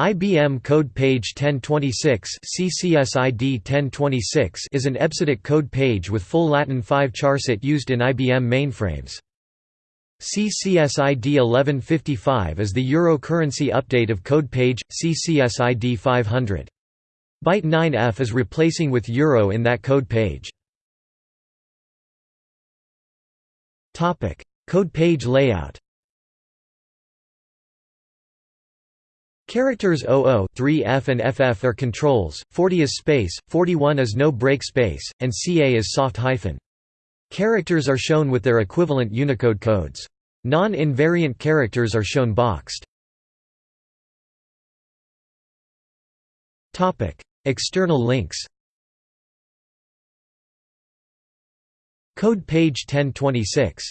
IBM Code Page 1026 CCSID 1026 is an EBCDIC code page with full Latin 5 charset used in IBM mainframes. CCSID 1155 is the Euro currency update of code page, CCSID 500. Byte 9F is replacing with Euro in that code page. Topic: Code page layout Characters 00, 3F and FF are controls, 40 is space, 41 is no break space, and CA is soft hyphen. Characters are shown with their equivalent Unicode codes. Non-invariant characters are shown boxed. External links Code page 1026